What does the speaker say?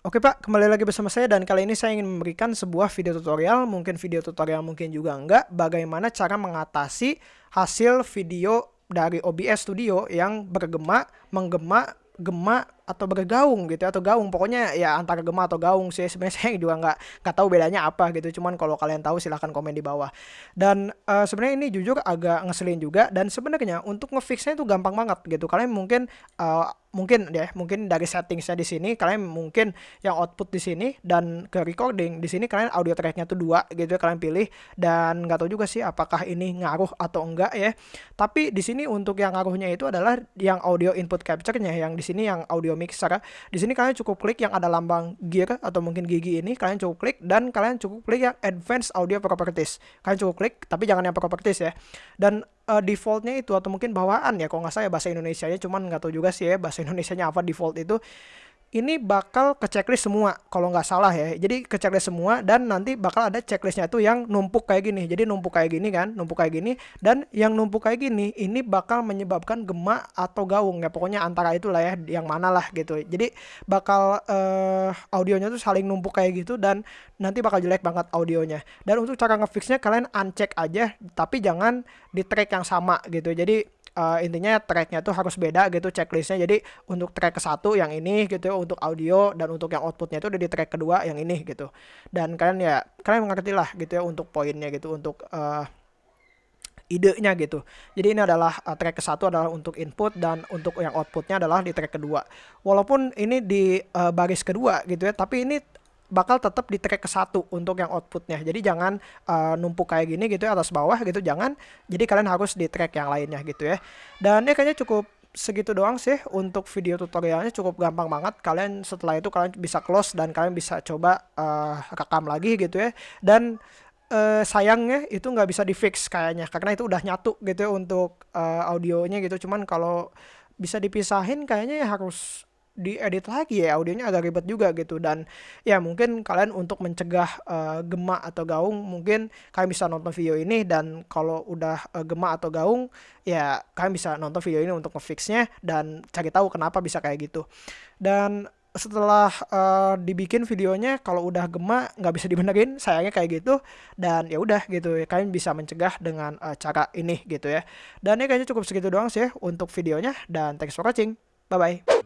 Oke Pak, kembali lagi bersama saya dan kali ini saya ingin memberikan sebuah video tutorial, mungkin video tutorial mungkin juga enggak, bagaimana cara mengatasi hasil video dari OBS Studio yang bergema, menggema, gema atau bergaung gitu ya, atau gaung. Pokoknya ya antara gema atau gaung sih. Sebenarnya saya juga nggak nggak tahu bedanya apa gitu. Cuman kalau kalian tahu silahkan komen di bawah. Dan uh, sebenarnya ini jujur agak ngeselin juga. Dan sebenarnya untuk ngefixnya itu gampang banget gitu. Kalian mungkin uh, mungkin ya mungkin dari settingsnya di sini kalian mungkin yang output di sini dan ke recording di sini kalian audio tracknya tuh dua gitu ya kalian pilih. Dan nggak tahu juga sih apakah ini ngaruh atau enggak ya. Tapi di sini untuk yang ngaruhnya itu adalah yang audio input capture-nya. Yang di sini yang audio mixer di sini kalian cukup klik yang ada lambang gear atau mungkin gigi ini kalian cukup klik dan kalian cukup klik yang advanced audio properties. Kalian cukup klik tapi jangan yang properties ya. Dan uh, defaultnya itu atau mungkin bawaan ya kalau nggak salah ya bahasa Indonesia nya cuman nggak tahu juga sih ya bahasa Indonesia nya apa default itu ini bakal ke checklist semua kalau nggak salah ya. Jadi ke checklist semua dan nanti bakal ada checklistnya itu yang numpuk kayak gini. Jadi numpuk kayak gini kan numpuk kayak gini. Dan yang numpuk kayak gini ini bakal menyebabkan gema atau gaung ya. Pokoknya antara itulah ya yang mana lah gitu. Jadi bakal uh, audionya tuh saling numpuk kayak gitu dan nanti bakal jelek banget audionya. Dan untuk cara ngefixnya kalian uncheck aja tapi jangan di track yang sama gitu. Jadi uh, intinya tracknya tuh harus beda gitu checklistnya jadi untuk track ke satu yang ini gitu untuk audio dan untuk yang outputnya itu udah di track kedua yang ini gitu dan kalian ya kalian mengerti lah gitu ya untuk poinnya gitu untuk uh, idenya gitu. Jadi ini adalah uh, track ke satu adalah untuk input dan untuk yang outputnya adalah di track kedua. Walaupun ini di uh, baris kedua gitu ya, tapi ini bakal tetap di track ke satu untuk yang outputnya. Jadi jangan uh, numpuk kayak gini gitu ya atas bawah gitu, jangan. Jadi kalian harus di track yang lainnya gitu ya. Dan ini kayaknya cukup segitu doang sih untuk video tutorialnya cukup gampang banget kalian setelah itu kalian bisa close dan kalian bisa coba uh, rekam lagi gitu ya dan uh, sayangnya itu nggak bisa di fix kayaknya karena itu udah nyatu gitu ya untuk uh, audionya gitu cuman kalau bisa dipisahin kayaknya ya harus diedit lagi ya audionya agak ribet juga gitu. Dan ya mungkin kalian untuk mencegah uh, gema atau gaung mungkin kalian bisa nonton video ini. Dan kalau udah uh, gema atau gaung ya kalian bisa nonton video ini untuk ngefixnya dan cari tahu kenapa bisa kayak gitu. Dan setelah uh, dibikin videonya kalau udah gema nggak bisa dibenerin sayangnya kayak gitu. Dan ya udah gitu ya kalian bisa mencegah dengan uh, cara ini gitu ya. Dan ini kayaknya cukup segitu doang sih untuk videonya. Dan thanks for watching. Bye bye